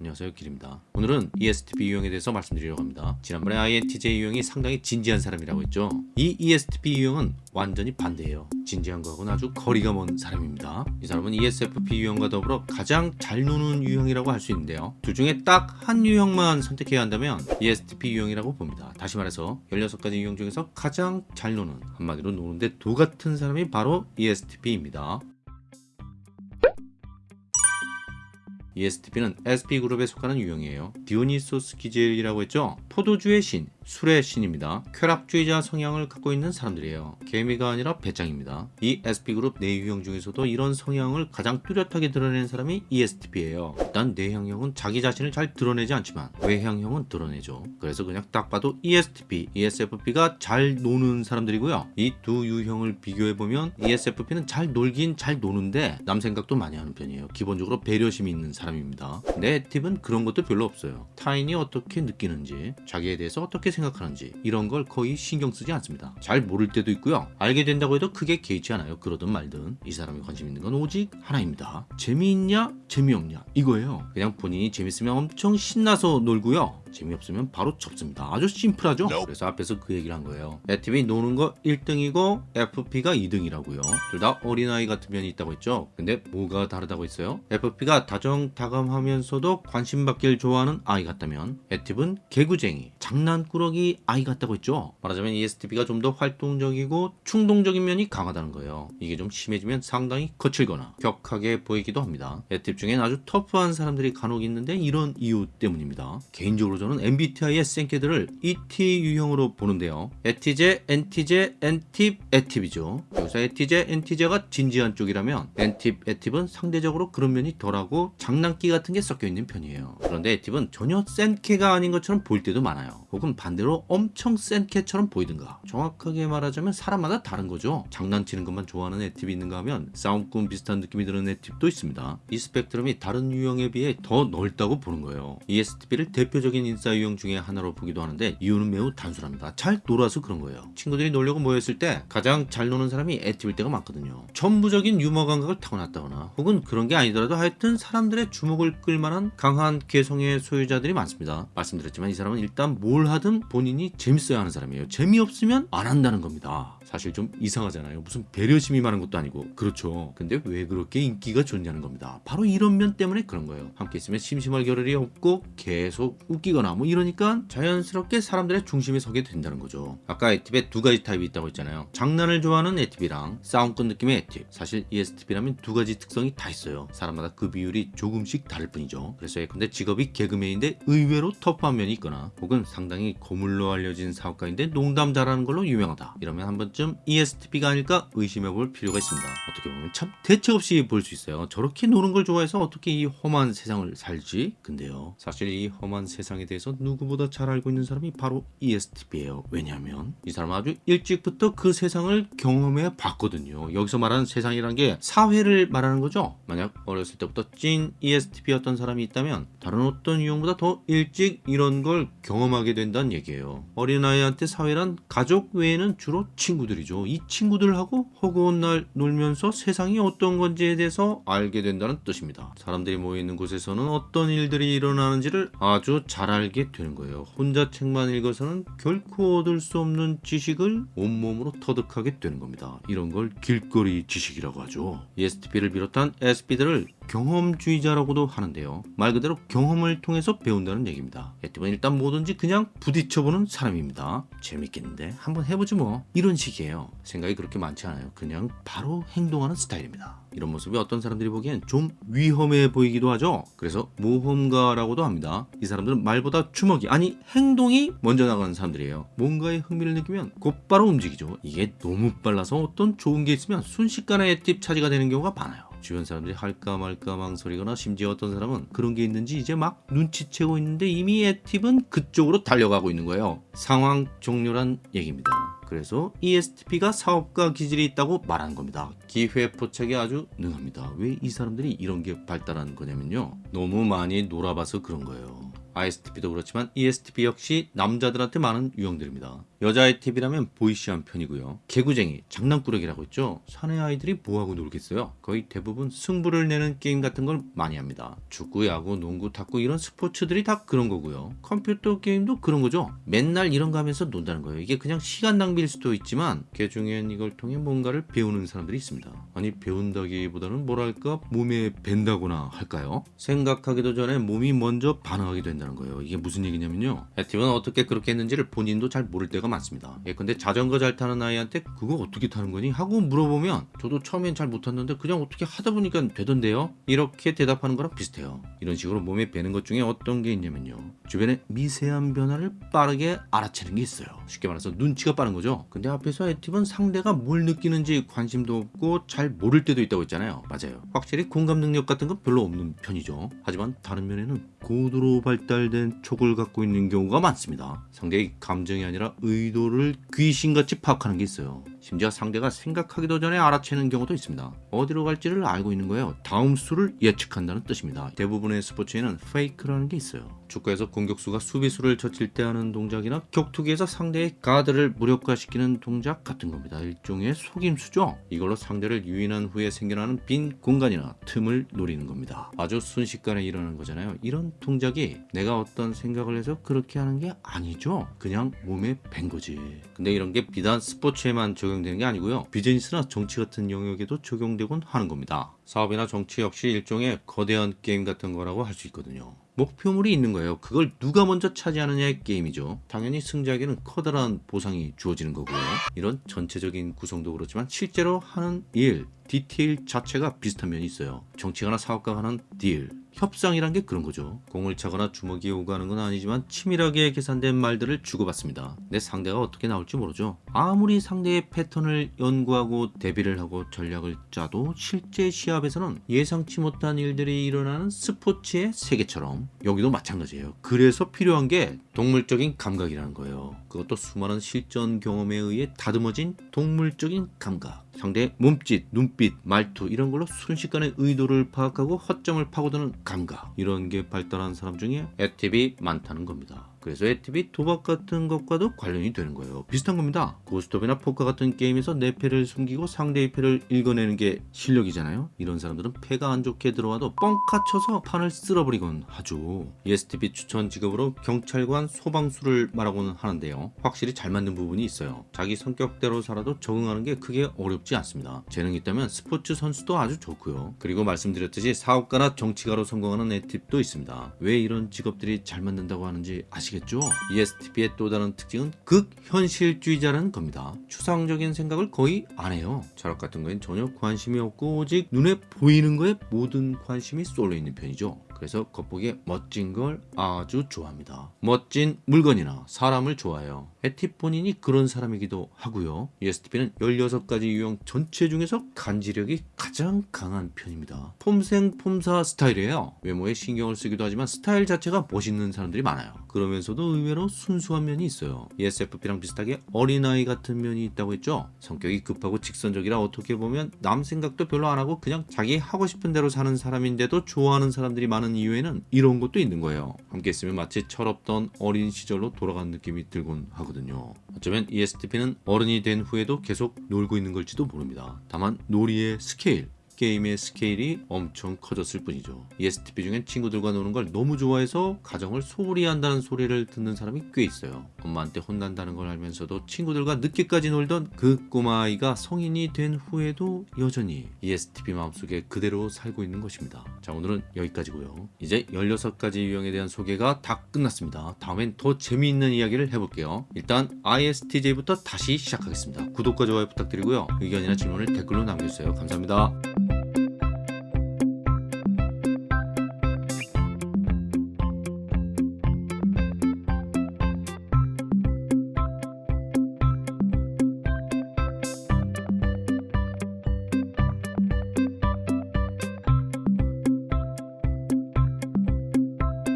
안녕하세요 길입니다. 오늘은 ESTP 유형에 대해서 말씀드리려고 합니다. 지난번에 INTJ 유형이 상당히 진지한 사람이라고 했죠? 이 ESTP 유형은 완전히 반대예요. 진지한 거하고는 아주 거리가 먼 사람입니다. 이 사람은 ESFP 유형과 더불어 가장 잘 노는 유형이라고 할 수 있는데요. 둘 중에 딱 한 유형만 선택해야 한다면 ESTP 유형이라고 봅니다. 다시 말해서 16가지 유형 중에서 가장 잘 노는 한마디로 노는데 도 같은 사람이 바로 ESTP입니다 ESTP는 SP그룹에 속하는 유형이에요. 디오니소스 기젤이라고 했죠? 포도주의 신, 술의 신입니다. 쾌락주의자 성향을 갖고 있는 사람들이에요. 개미가 아니라 배짱입니다. 이 SP그룹 내 유형 중에서도 이런 성향을 가장 뚜렷하게 드러내는 사람이 ESTP예요. 일단 내향형은 자기 자신을 잘 드러내지 않지만 외향형은 드러내죠. 그래서 그냥 딱 봐도 ESTP, ESFP가 잘 노는 사람들이고요. 이 두 유형을 비교해보면 ESFP는 잘 놀긴 잘 노는데 남 생각도 많이 하는 편이에요. 기본적으로 배려심이 있는 사람 입니다. 내 팁은 그런 것도 별로 없어요. 타인이 어떻게 느끼는지, 자기에 대해서 어떻게 생각하는지 이런 걸 거의 신경 쓰지 않습니다. 잘 모를 때도 있고요. 알게 된다고 해도 크게 개의치 않아요. 그러든 말든 이 사람이 관심 있는 건 오직 하나입니다. 재미있냐 재미없냐 이거예요. 그냥 본인이 재밌으면 엄청 신나서 놀고요. 재미없으면 바로 접습니다. 아주 심플하죠? 그래서 앞에서 그 얘기를 한 거예요. 애티비 노는 거 1등이고 FP가 2등이라고요. 둘 다 어린아이 같은 면이 있다고 했죠? 근데 뭐가 다르다고 했어요? FP가 다정다감하면서도 관심받길 좋아하는 아이 같다면 애티브는 개구쟁이, 장난꾸러기 아이 같다고 했죠? 말하자면 ESTP가 좀 더 활동적이고 충동적인 면이 강하다는 거예요. 이게 좀 심해지면 상당히 거칠거나 격하게 보이기도 합니다. 애팁 중엔 아주 터프한 사람들이 간혹 있는데 이런 이유 때문입니다. 개인적으로 저는 MBTI의 생캐들을 ET 유형으로 보는데요. 에티제, 엔티제, 엔팁, 에팁이죠. 여기서 에티제, 엔티제가 진지한 쪽이라면 엔팁, 에팁은 상대적으로 그런 면이 덜하고 장난기 같은 게 섞여 있는 편이에요. 그런데 에팁은 전혀 센 캐가 아닌 것처럼 보일 때도 많아요. 혹은 반대로 엄청 센 캐처럼 보이든가. 정확하게 말하자면 사람마다 다른 거죠. 장난치는 것만 좋아하는 에팁이 있는가 하면 싸움꾼 비슷한 느낌이 드는 에팁도 있습니다. 이 스펙트럼이 다른 유형에 비해 더 넓다고 보는 거예요. ESTP를 대표적인 인싸 유형 중에 하나로 보기도 하는데 이유는 매우 단순합니다. 잘 놀아서 그런 거예요. 친구들이 놀려고 모였을 때 가장 잘 노는 사람이 에팁일 때가 많거든요. 천부적인 유머 감각을 타고났다거나 혹은 그런 게 아니더라도 하여튼 사람들의 주목을 끌만한 강한 개성의 소유자들이 많습니다. 말씀드렸지만 이 사람은 일단 뭘 하든 본인이 재밌어야 하는 사람이에요. 재미없으면 안 한다는 겁니다. 사실 좀 이상하잖아요. 무슨 배려심이 많은 것도 아니고 그렇죠. 근데 왜 그렇게 인기가 좋냐는 겁니다. 바로 이런 면 때문에 그런 거예요. 함께 있으면 심심할 겨를이 없고 계속 웃기거나 뭐 이러니까 자연스럽게 사람들의 중심에 서게 된다는 거죠. 아까 에팁에 두 가지 타입이 있다고 했잖아요. 장난을 좋아하는 에팁이랑 싸움꾼 느낌의 에팁. 사실 ESTP라면 두 가지 특성이 다 있어요. 사람마다 그 비율이 조금씩 다를 뿐이죠. 그래서 예컨대 직업이 개그맨인데 의외로 터프한 면이 있거나 혹은 상당히 고물로 알려진 사업가인데 농담 잘하는 걸로 유명하다. 이러면 한 번쯤 ESTP가 아닐까 의심해 볼 필요가 있습니다. 어떻게 보면 참 대책 없이 볼 수 있어요. 저렇게 노는 걸 좋아해서 어떻게 이 험한 세상을 살지? 근데요. 사실 이 험한 세상에 대해서 누구보다 잘 알고 있는 사람이 바로 ESTP예요. 왜냐하면 이 사람은 아주 일찍부터 그 세상을 경험해 봤거든요. 여기서 말하는 세상이란 게 사회를 말하는 거죠. 만약 어렸을 때부터 찐 ESTP였던 사람이 있다면 다른 어떤 유형보다 더 일찍 이런 걸 경험하게 된다는 얘기예요. 어린아이한테 사회란 가족 외에는 주로 친구들 이죠. 이 친구들하고 허구한 날 놀면서 세상이 어떤 건지에 대해서 알게 된다는 뜻입니다. 사람들이 모여있는 곳에서는 어떤 일들이 일어나는지를 아주 잘 알게 되는 거예요. 혼자 책만 읽어서는 결코 얻을 수 없는 지식을 온몸으로 터득하게 되는 겁니다. 이런 걸 길거리 지식이라고 하죠. ESTP를 비롯한 SP들을 경험주의자라고도 하는데요. 말 그대로 경험을 통해서 배운다는 얘기입니다. 에티브는 일단 뭐든지 그냥 부딪혀보는 사람입니다. 재밌겠는데 한번 해보지 뭐 이런 식이에요. 생각이 그렇게 많지 않아요. 그냥 바로 행동하는 스타일입니다. 이런 모습이 어떤 사람들이 보기엔 좀 위험해 보이기도 하죠. 그래서 모험가라고도 합니다. 이 사람들은 말보다 주먹이 아니 행동이 먼저 나가는 사람들이에요. 뭔가에 흥미를 느끼면 곧바로 움직이죠. 이게 너무 빨라서 어떤 좋은 게 있으면 순식간에 팁 차지가 되는 경우가 많아요. 주변 사람들이 할까 말까 망설이거나 심지어 어떤 사람은 그런 게 있는지 이제 막 눈치채고 있는데 이미 애팁은 그쪽으로 달려가고 있는 거예요. 상황 종료란 얘기입니다. 그래서 ESTP가 사업가 기질이 있다고 말하는 겁니다. 기회 포착이 아주 능합니다. 왜 이 사람들이 이런 게 발달하는 거냐면요. 너무 많이 놀아봐서 그런 거예요. ISTP도 그렇지만 ESTP 역시 남자들한테 많은 유형들입니다. 여자의 팁이라면 보이시한 편이고요. 개구쟁이, 장난꾸러기라고 했죠. 사내 아이들이 뭐하고 놀겠어요? 거의 대부분 승부를 내는 게임 같은 걸 많이 합니다. 축구, 야구, 농구, 탁구 이런 스포츠들이 다 그런 거고요. 컴퓨터 게임도 그런 거죠. 맨날 이런 거 하면서 논다는 거예요. 이게 그냥 시간 낭비일 수도 있지만 그 중엔 이걸 통해 뭔가를 배우는 사람들이 있습니다. 아니 배운다기보다는 뭐랄까 몸에 밴다거나 할까요? 생각하기도 전에 몸이 먼저 반응하게 된다 는 거예요. 이게 무슨 얘기냐면요. 액티브는 어떻게 그렇게 했는지를 본인도 잘 모를 때가 많습니다. 예, 근데 자전거 잘 타는 아이한테 그거 어떻게 타는 거니? 하고 물어보면 저도 처음엔 잘 못탔는데 그냥 어떻게 하다 보니까 되던데요? 이렇게 대답하는 거랑 비슷해요. 이런 식으로 몸에 배는 것 중에 어떤 게 있냐면요. 주변의 미세한 변화를 빠르게 알아채는 게 있어요. 쉽게 말해서 눈치가 빠른 거죠. 근데 앞에서 액티브는 상대가 뭘 느끼는지 관심도 없고 잘 모를 때도 있다고 했잖아요. 맞아요. 확실히 공감 능력 같은 건 별로 없는 편이죠. 하지만 다른 면에는 고도로 발달 된 촉을 갖고 있는 경우가 많습니다. 상대의 감정이 아니라 의도를 귀신같이 파악하는 게 있어요. 심지어 상대가 생각하기도 전에 알아채는 경우도 있습니다. 어디로 갈지를 알고 있는 거예요. 다음 수를 예측한다는 뜻입니다. 대부분의 스포츠에는 페이크라는 게 있어요. 축구에서 공격수가 수비수를 젖힐 때 하는 동작이나 격투기에서 상대의 가드를 무력화시키는 동작 같은 겁니다. 일종의 속임수죠. 이걸로 상대를 유인한 후에 생겨나는 빈 공간이나 틈을 노리는 겁니다. 아주 순식간에 일어나는 거잖아요. 이런 동작이 내가 어떤 생각을 해서 그렇게 하는 게 아니죠. 그냥 몸에 밴 거지. 근데 이런 게 비단 스포츠에만 적용되는 게 아니고요. 비즈니스나 정치 같은 영역에도 적용되곤 하는 겁니다. 사업이나 정치 역시 일종의 거대한 게임 같은 거라고 할 수 있거든요. 목표물이 있는 거예요. 그걸 누가 먼저 차지하느냐의 게임이죠. 당연히 승자에게는 커다란 보상이 주어지는 거고요. 이런 전체적인 구성도 그렇지만 실제로 하는 일, 디테일 자체가 비슷한 면이 있어요. 정치가나 사업가가 하는 deal, 협상이란 게 그런 거죠. 공을 차거나 주먹이 오가는 건 아니지만 치밀하게 계산된 말들을 주고받습니다. 내 상대가 어떻게 나올지 모르죠. 아무리 상대의 패턴을 연구하고 대비를 하고 전략을 짜도 실제 시합에서는 예상치 못한 일들이 일어나는 스포츠의 세계처럼 여기도 마찬가지예요. 그래서 필요한 게 동물적인 감각이라는 거예요. 그것도 수많은 실전 경험에 의해 다듬어진 동물적인 감각. 상대의 몸짓, 눈빛, 말투 이런 걸로 순식간에 의도를 파악하고 허점을 파고드는 감각 이런 게 발달한 사람 중에 ESTP가 많다는 겁니다. 그래서 ESTP가 도박 같은 것과도 관련이 되는 거예요. 비슷한 겁니다. 고스톱이나 포커 같은 게임에서 내 패를 숨기고 상대의 패를 읽어내는 게 실력이잖아요. 이런 사람들은 패가 안 좋게 들어와도 뻥카 쳐서 판을 쓸어버리곤 하죠. ESTP 추천 직업으로 경찰관, 소방수를 말하고는 하는데요. 확실히 잘 맞는 부분이 있어요. 자기 성격대로 살아도 적응하는 게 크게 어렵지 않습니다. 재능이 있다면 스포츠 선수도 아주 좋고요. 그리고 말씀드렸듯이 사업가나 정치가로 성공하는 애팁도 있습니다. 왜 이런 직업들이 잘 맞는다고 하는지 아시겠죠? ESTP의 또 다른 특징은 극현실주의자라는 겁니다. 추상적인 생각을 거의 안 해요. 철학 같은 거엔 전혀 관심이 없고 오직 눈에 보이는 거에 모든 관심이 쏠려 있는 편이죠. 그래서 겉보기에 멋진 걸 아주 좋아합니다. 멋진 물건이나 사람을 좋아해요. 에팁 본인이 그런 사람이기도 하고요. ESTP는 16가지 유형 전체 중에서 간지력이 가장 강한 편입니다. 폼생 폼사 스타일이에요. 외모에 신경을 쓰기도 하지만 스타일 자체가 멋있는 사람들이 많아요. 그러면서도 의외로 순수한 면이 있어요. ESFP랑 비슷하게 어린아이 같은 면이 있다고 했죠. 성격이 급하고 직선적이라 어떻게 보면 남 생각도 별로 안 하고 그냥 자기 하고 싶은 대로 사는 사람인데도 좋아하는 사람들이 많은 이유에는 이런 것도 있는 거예요. 함께 있으면 마치 철없던 어린 시절로 돌아간 느낌이 들곤 하거든요. 어쩌면 ESTP는 어른이 된 후에도 계속 놀고 있는 걸지도 모릅니다. 다만 놀이의 스케일, 게임의 스케일이 엄청 커졌을 뿐이죠. ESTP 중엔 친구들과 노는 걸 너무 좋아해서 가정을 소홀히 한다는 소리를 듣는 사람이 꽤 있어요. 엄마한테 혼난다는 걸 알면서도 친구들과 늦게까지 놀던 그 꼬마아이가 성인이 된 후에도 여전히 ESTP 마음속에 그대로 살고 있는 것입니다. 자 오늘은 여기까지고요. 이제 16가지 유형에 대한 소개가 다 끝났습니다. 다음엔 더 재미있는 이야기를 해볼게요. 일단 ISTJ부터 다시 시작하겠습니다. 구독과 좋아요 부탁드리고요. 의견이나 질문을 댓글로 남겨주세요. 감사합니다.